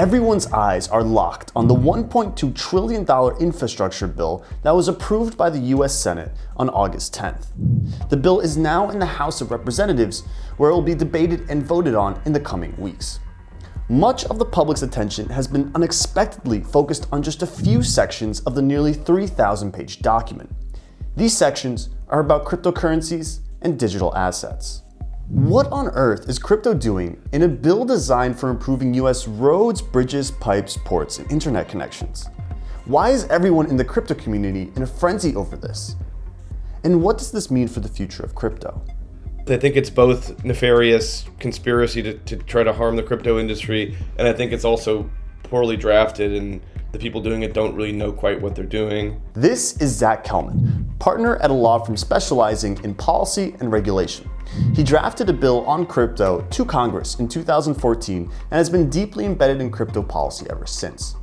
everyone's eyes are locked on the $1.2 trillion infrastructure bill that was approved by the US Senate on August 10th. The bill is now in the House of Representatives, where it will be debated and voted on in the coming weeks. Much of the public's attention has been unexpectedly focused on just a few sections of the nearly 3,000 page document. These sections are about cryptocurrencies and digital assets. What on earth is crypto doing in a bill designed for improving US roads, bridges, pipes, ports, and internet connections? Why is everyone in the crypto community in a frenzy over this? And what does this mean for the future of crypto? I think it's both nefarious conspiracy to, to try to harm the crypto industry, and I think it's also poorly drafted and the people doing it don't really know quite what they're doing. This is Zach Kelman, partner at a law firm specializing in policy and regulation. He drafted a bill on crypto to Congress in 2014 and has been deeply embedded in crypto policy ever since.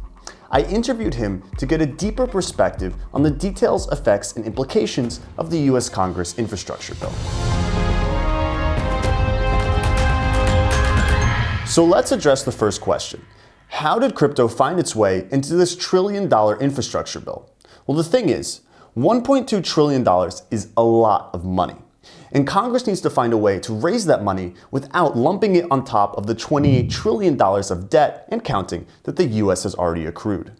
I interviewed him to get a deeper perspective on the details, effects, and implications of the US Congress infrastructure bill. So let's address the first question. How did crypto find its way into this trillion dollar infrastructure bill? Well, the thing is, $1.2 trillion is a lot of money. And Congress needs to find a way to raise that money without lumping it on top of the $28 trillion of debt and counting that the US has already accrued.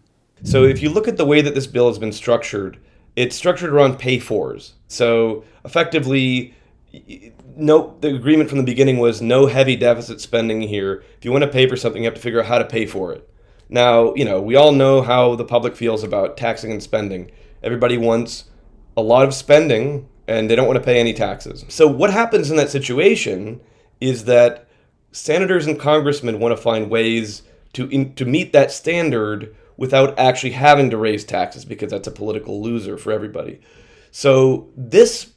So if you look at the way that this bill has been structured, it's structured around pay-fors. So effectively, no, the agreement from the beginning was no heavy deficit spending here. If you want to pay for something, you have to figure out how to pay for it. Now, you know, we all know how the public feels about taxing and spending. Everybody wants a lot of spending and they don't want to pay any taxes. So what happens in that situation is that senators and congressmen want to find ways to in, to meet that standard without actually having to raise taxes because that's a political loser for everybody. So this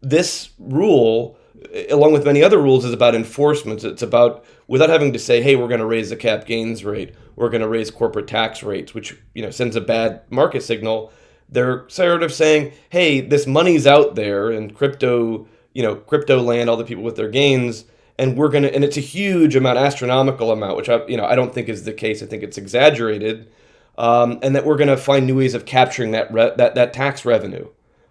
this rule eh, along with many other rules is about enforcement. It's about without having to say, "Hey, we're going to raise the cap gains rate. We're going to raise corporate tax rates," which, you know, sends a bad market signal they're sort of saying, hey, this money's out there in crypto, you know, crypto land, all the people with their gains, and we're gonna, and it's a huge amount, astronomical amount, which I, you know, I don't think is the case. I think it's exaggerated, um, and that we're gonna find new ways of capturing that that that tax revenue.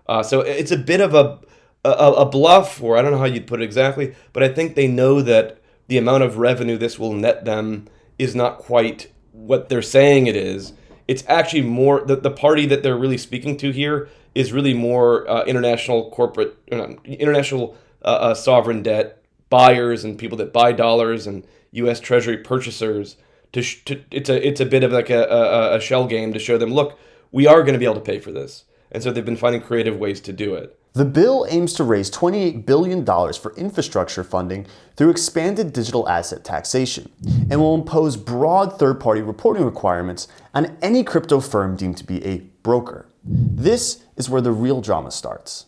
Uh, so it's a bit of a, a a bluff, or I don't know how you'd put it exactly, but I think they know that the amount of revenue this will net them is not quite what they're saying it is it's actually more the, the party that they're really speaking to here is really more uh, international corporate uh, international uh, uh sovereign debt buyers and people that buy dollars and U.S. Treasury purchasers. To, to it's a it's a bit of like a, a, a shell game to show them, look, we are going to be able to pay for this, and so they've been finding creative ways to do it. The bill aims to raise $28 billion for infrastructure funding through expanded digital asset taxation and will impose broad third-party reporting requirements on any crypto firm deemed to be a broker. This is where the real drama starts.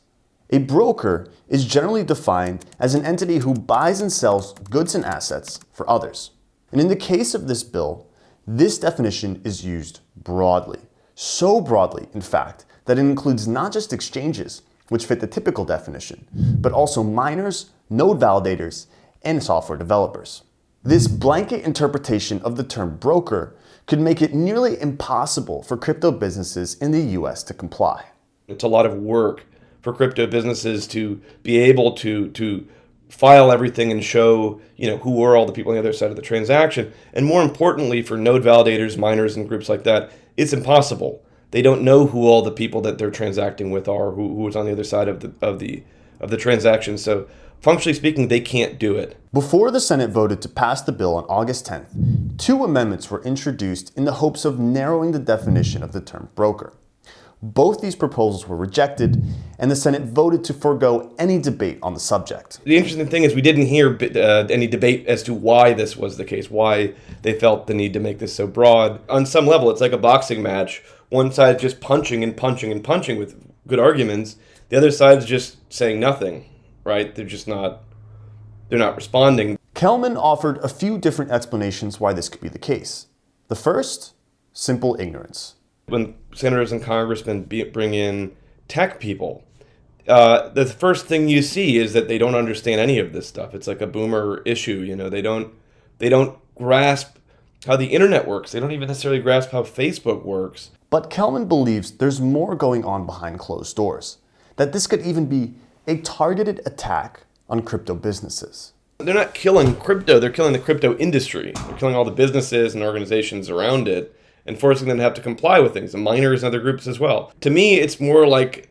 A broker is generally defined as an entity who buys and sells goods and assets for others. And in the case of this bill, this definition is used broadly. So broadly, in fact, that it includes not just exchanges, which fit the typical definition, but also miners, node validators, and software developers. This blanket interpretation of the term broker could make it nearly impossible for crypto businesses in the US to comply. It's a lot of work for crypto businesses to be able to, to file everything and show you know who are all the people on the other side of the transaction. And more importantly, for node validators, miners, and groups like that, it's impossible they don't know who all the people that they're transacting with are, who, who is on the other side of the of the of the transaction. So functionally speaking, they can't do it. Before the Senate voted to pass the bill on August 10th, two amendments were introduced in the hopes of narrowing the definition of the term broker. Both these proposals were rejected, and the Senate voted to forego any debate on the subject. The interesting thing is we didn't hear uh, any debate as to why this was the case, why they felt the need to make this so broad. On some level, it's like a boxing match one side just punching and punching and punching with good arguments. The other side's just saying nothing, right? They're just not they're not responding. Kelman offered a few different explanations why this could be the case. The first, simple ignorance. When senators and congressmen bring in tech people, uh, the first thing you see is that they don't understand any of this stuff. It's like a boomer issue, you know. They don't they don't grasp how the internet works. They don't even necessarily grasp how Facebook works. But Kelman believes there's more going on behind closed doors, that this could even be a targeted attack on crypto businesses. They're not killing crypto, they're killing the crypto industry. They're killing all the businesses and organizations around it and forcing them to have to comply with things, the miners and other groups as well. To me, it's more like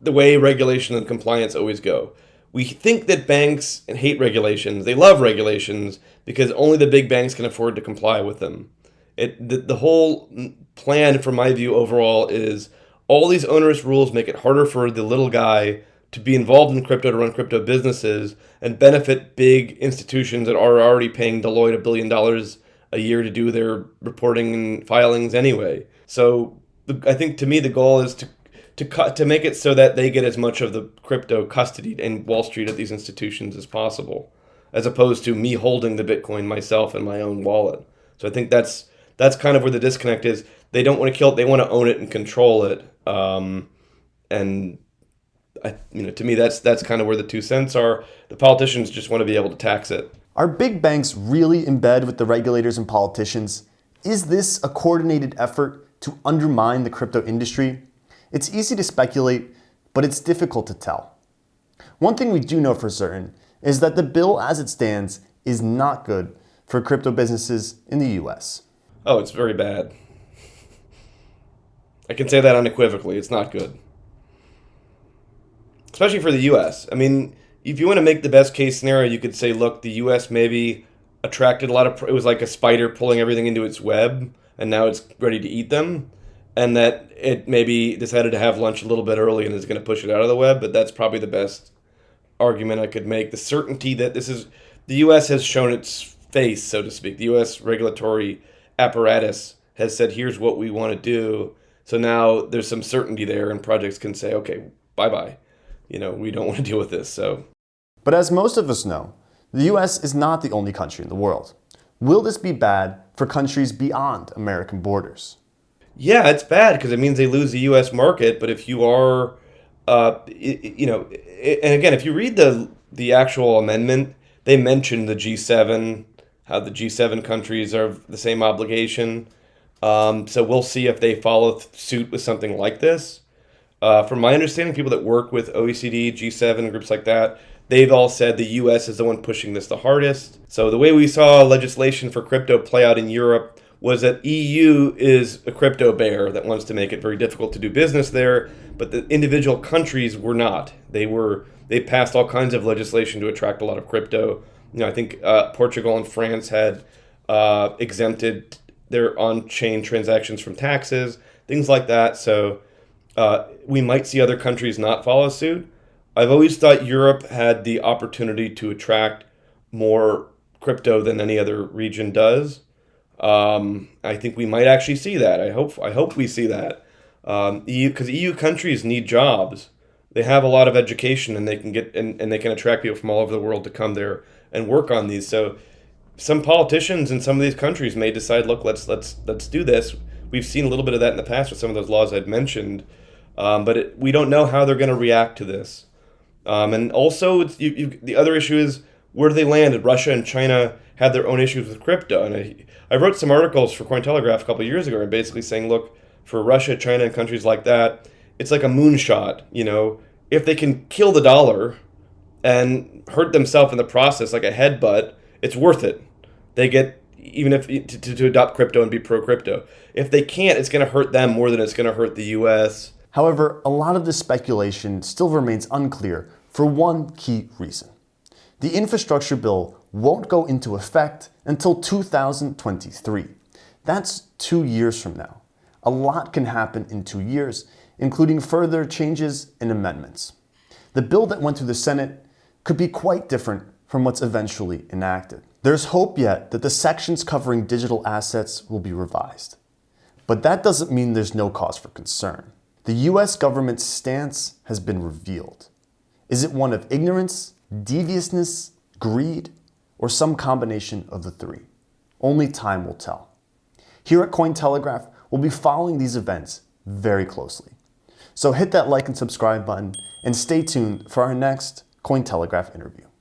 the way regulation and compliance always go. We think that banks hate regulations. They love regulations because only the big banks can afford to comply with them. It the, the whole plan, from my view, overall, is all these onerous rules make it harder for the little guy to be involved in crypto to run crypto businesses and benefit big institutions that are already paying Deloitte a billion dollars a year to do their reporting and filings anyway. So I think to me the goal is to to cut to make it so that they get as much of the crypto custody in Wall Street at these institutions as possible, as opposed to me holding the Bitcoin myself in my own wallet. So I think that's that's kind of where the disconnect is. They don't want to kill it; they want to own it and control it. Um, and I, you know, to me, that's that's kind of where the two cents are. The politicians just want to be able to tax it. Are big banks really in bed with the regulators and politicians? Is this a coordinated effort to undermine the crypto industry? It's easy to speculate, but it's difficult to tell. One thing we do know for certain is that the bill as it stands is not good for crypto businesses in the US. Oh, it's very bad. I can say that unequivocally. It's not good. Especially for the US. I mean, if you want to make the best case scenario, you could say, look, the U.S. maybe attracted a lot of. It was like a spider pulling everything into its web, and now it's ready to eat them, and that it maybe decided to have lunch a little bit early and is going to push it out of the web. But that's probably the best argument I could make. The certainty that this is the U.S. has shown its face, so to speak. The U.S. regulatory apparatus has said, here's what we want to do. So now there's some certainty there, and projects can say, okay, bye bye. You know, we don't want to deal with this. So but as most of us know, the US is not the only country in the world. Will this be bad for countries beyond American borders? Yeah, it's bad because it means they lose the U.S. market. But if you are, uh, you know, and again, if you read the the actual amendment, they mentioned the G7, how the G7 countries are the same obligation. Um, so we'll see if they follow suit with something like this. Uh, from my understanding, people that work with OECD, G7 groups like that, they've all said the US is the one pushing this the hardest. So the way we saw legislation for crypto play out in Europe was that EU is a crypto bear that wants to make it very difficult to do business there, but the individual countries were not. They were they passed all kinds of legislation to attract a lot of crypto. You know, I think uh, Portugal and France had uh, exempted their on-chain transactions from taxes, things like that. So uh, we might see other countries not follow suit. I've always thought Europe had the opportunity to attract more crypto than any other region does. Um, I think we might actually see that. I hope I hope we see that. Um, EU because EU countries need jobs. They have a lot of education and they can get and, and they can attract people from all over the world to come there and work on these. So some politicians in some of these countries may decide, look, let's let's let's do this. We've seen a little bit of that in the past with some of those laws I'd mentioned, um, but it, we don't know how they're going to react to this. Um, and also, you, you, the other issue is where do they land? Russia and China had their own issues with crypto. And I, I wrote some articles for Cointelegraph a couple years ago and basically saying, look, for Russia, China, and countries like that, it's like a moonshot. You know, if they can kill the dollar and hurt themselves in the process, like a headbutt, it's worth it. They get even if to, to, adopt crypto and be pro crypto. If they can't, it's going to hurt them more than it's going to hurt the U.S. However, a lot of this speculation still remains unclear for one key reason. The infrastructure bill won't go into effect until 2023. That's two years from now. A lot can happen in two years, including further changes and amendments. The bill that went through the Senate could be quite different from what's eventually enacted. There's hope yet that the sections covering digital assets will be revised. But that doesn't mean there's no cause for concern. The US government's stance has been revealed. Is it one of ignorance, deviousness, greed, or some combination of the three? Only time will tell. Here at Cointelegraph, we'll be following these events very closely. So hit that like and subscribe button and stay tuned for our next Cointelegraph interview.